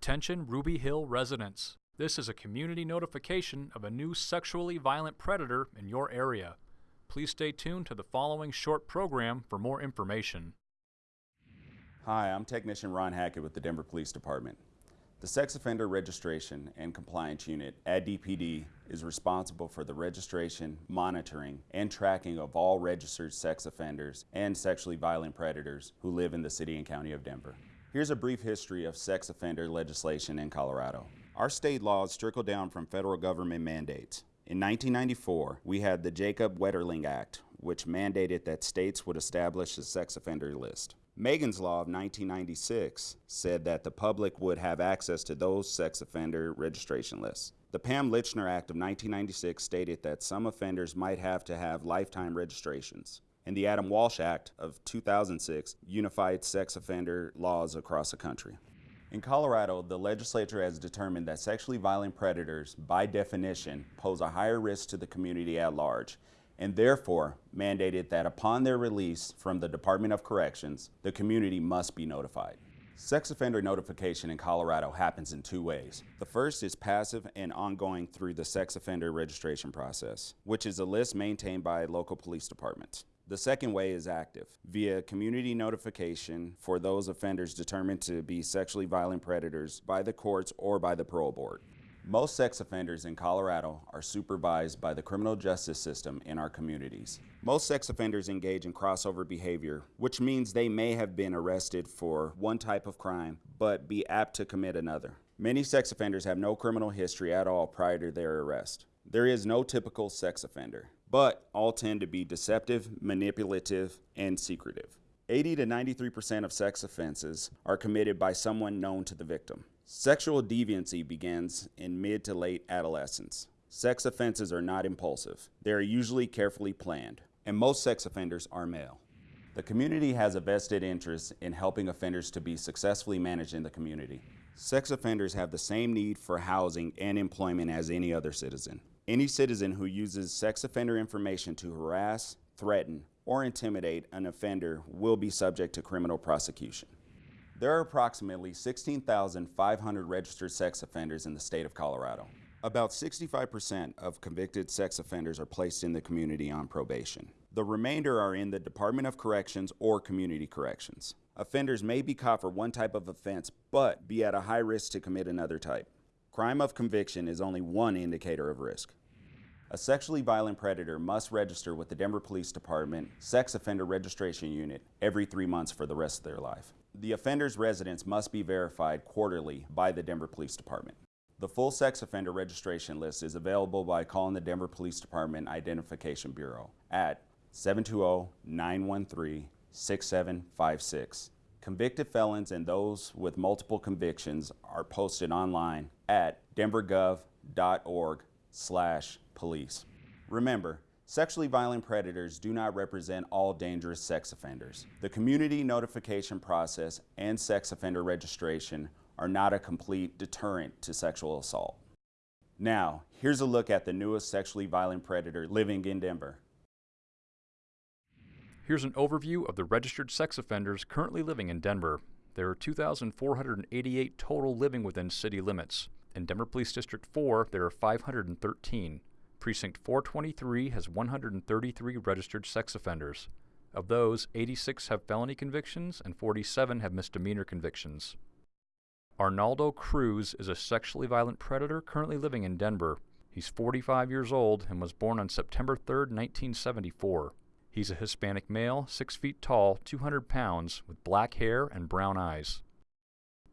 Attention Ruby Hill residents. This is a community notification of a new sexually violent predator in your area. Please stay tuned to the following short program for more information. Hi, I'm Technician Ron Hackett with the Denver Police Department. The Sex Offender Registration and Compliance Unit at DPD is responsible for the registration, monitoring, and tracking of all registered sex offenders and sexually violent predators who live in the city and county of Denver. Here's a brief history of sex offender legislation in Colorado. Our state laws trickle down from federal government mandates. In 1994, we had the Jacob Wetterling Act, which mandated that states would establish a sex offender list. Megan's Law of 1996 said that the public would have access to those sex offender registration lists. The Pam Lychner Act of 1996 stated that some offenders might have to have lifetime registrations. And the Adam Walsh Act of 2006 unified sex offender laws across the country. In Colorado, the legislature has determined that sexually violent predators, by definition, pose a higher risk to the community at large and therefore mandated that upon their release from the Department of Corrections, the community must be notified. Sex offender notification in Colorado happens in two ways. The first is passive and ongoing through the sex offender registration process, which is a list maintained by local police departments. The second way is active, via community notification for those offenders determined to be sexually violent predators by the courts or by the parole board. Most sex offenders in Colorado are supervised by the criminal justice system in our communities. Most sex offenders engage in crossover behavior, which means they may have been arrested for one type of crime, but be apt to commit another. Many sex offenders have no criminal history at all prior to their arrest. There is no typical sex offender, but all tend to be deceptive, manipulative, and secretive. 80 to 93% of sex offenses are committed by someone known to the victim. Sexual deviancy begins in mid to late adolescence. Sex offenses are not impulsive. They are usually carefully planned, and most sex offenders are male. The community has a vested interest in helping offenders to be successfully managed in the community. Sex offenders have the same need for housing and employment as any other citizen. Any citizen who uses sex offender information to harass, threaten, or intimidate an offender will be subject to criminal prosecution. There are approximately 16,500 registered sex offenders in the state of Colorado. About 65% of convicted sex offenders are placed in the community on probation. The remainder are in the Department of Corrections or Community Corrections. Offenders may be caught for one type of offense, but be at a high risk to commit another type. Crime of conviction is only one indicator of risk. A sexually violent predator must register with the Denver Police Department Sex Offender Registration Unit every three months for the rest of their life. The offender's residence must be verified quarterly by the Denver Police Department. The full sex offender registration list is available by calling the Denver Police Department Identification Bureau at 720-913-6756. Convicted felons and those with multiple convictions are posted online at denvergov.org slash police. Remember, Sexually violent predators do not represent all dangerous sex offenders. The community notification process and sex offender registration are not a complete deterrent to sexual assault. Now, here's a look at the newest sexually violent predator living in Denver. Here's an overview of the registered sex offenders currently living in Denver. There are 2,488 total living within city limits. In Denver Police District 4, there are 513. Precinct 423 has 133 registered sex offenders. Of those, 86 have felony convictions and 47 have misdemeanor convictions. Arnaldo Cruz is a sexually violent predator currently living in Denver. He's 45 years old and was born on September 3, 1974. He's a Hispanic male, 6 feet tall, 200 pounds, with black hair and brown eyes.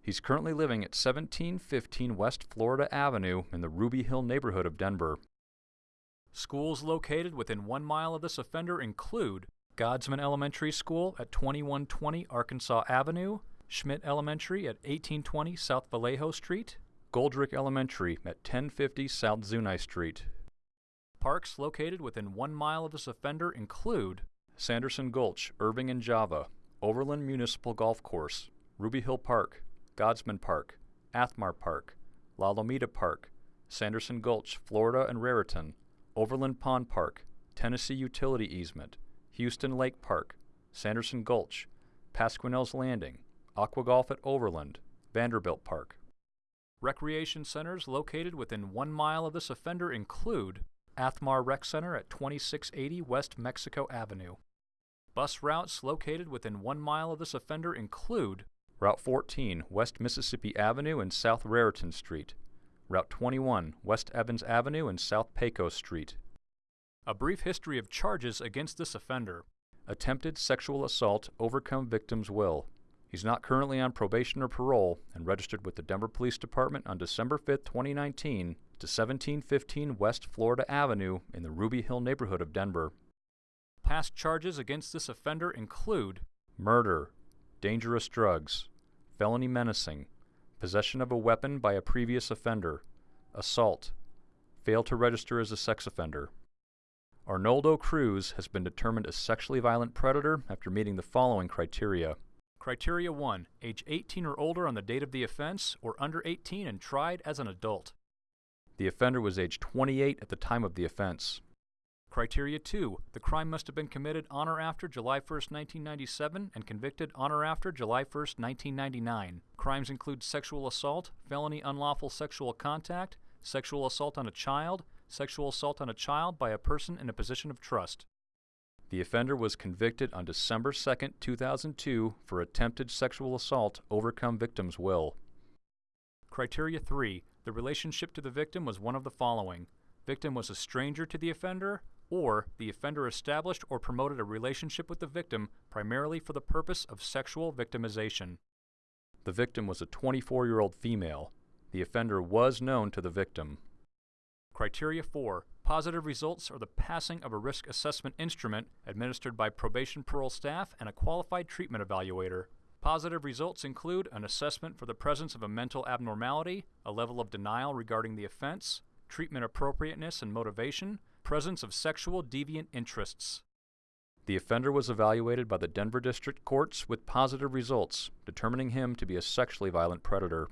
He's currently living at 1715 West Florida Avenue in the Ruby Hill neighborhood of Denver. Schools located within one mile of this offender include Godsman Elementary School at 2120 Arkansas Avenue, Schmitt Elementary at 1820 South Vallejo Street, Goldrick Elementary at 1050 South Zuni Street. Parks located within one mile of this offender include Sanderson Gulch, Irving and Java, Overland Municipal Golf Course, Ruby Hill Park, Godsman Park, Athmar Park, La Lomita Park, Sanderson Gulch, Florida and Raritan, Overland Pond Park, Tennessee Utility Easement, Houston Lake Park, Sanderson Gulch, Pasquinel's Landing, Aqua Golf at Overland, Vanderbilt Park. Recreation centers located within one mile of this offender include Athmar Rec Center at 2680 West Mexico Avenue. Bus routes located within one mile of this offender include Route 14 West Mississippi Avenue and South Raritan Street, Route 21 West Evans Avenue and South Pecos Street. A brief history of charges against this offender. Attempted sexual assault overcome victim's will. He's not currently on probation or parole and registered with the Denver Police Department on December 5, 2019 to 1715 West Florida Avenue in the Ruby Hill neighborhood of Denver. Past charges against this offender include murder, dangerous drugs, felony menacing, possession of a weapon by a previous offender, assault, fail to register as a sex offender. Arnoldo Cruz has been determined a sexually violent predator after meeting the following criteria. Criteria 1. Age 18 or older on the date of the offense, or under 18 and tried as an adult. The offender was age 28 at the time of the offense. Criteria 2. The crime must have been committed on or after July 1, 1997 and convicted on or after July 1, 1999. Crimes include sexual assault, felony unlawful sexual contact, sexual assault on a child, sexual assault on a child by a person in a position of trust. The offender was convicted on December 2, 2002 for attempted sexual assault overcome victim's will. Criteria 3. The relationship to the victim was one of the following. Victim was a stranger to the offender, or the offender established or promoted a relationship with the victim primarily for the purpose of sexual victimization. The victim was a 24 year old female. The offender was known to the victim. Criteria 4. Positive results are the passing of a risk assessment instrument administered by probation parole staff and a qualified treatment evaluator. Positive results include an assessment for the presence of a mental abnormality, a level of denial regarding the offense, treatment appropriateness and motivation, presence of sexual deviant interests. The offender was evaluated by the Denver District Courts with positive results, determining him to be a sexually violent predator.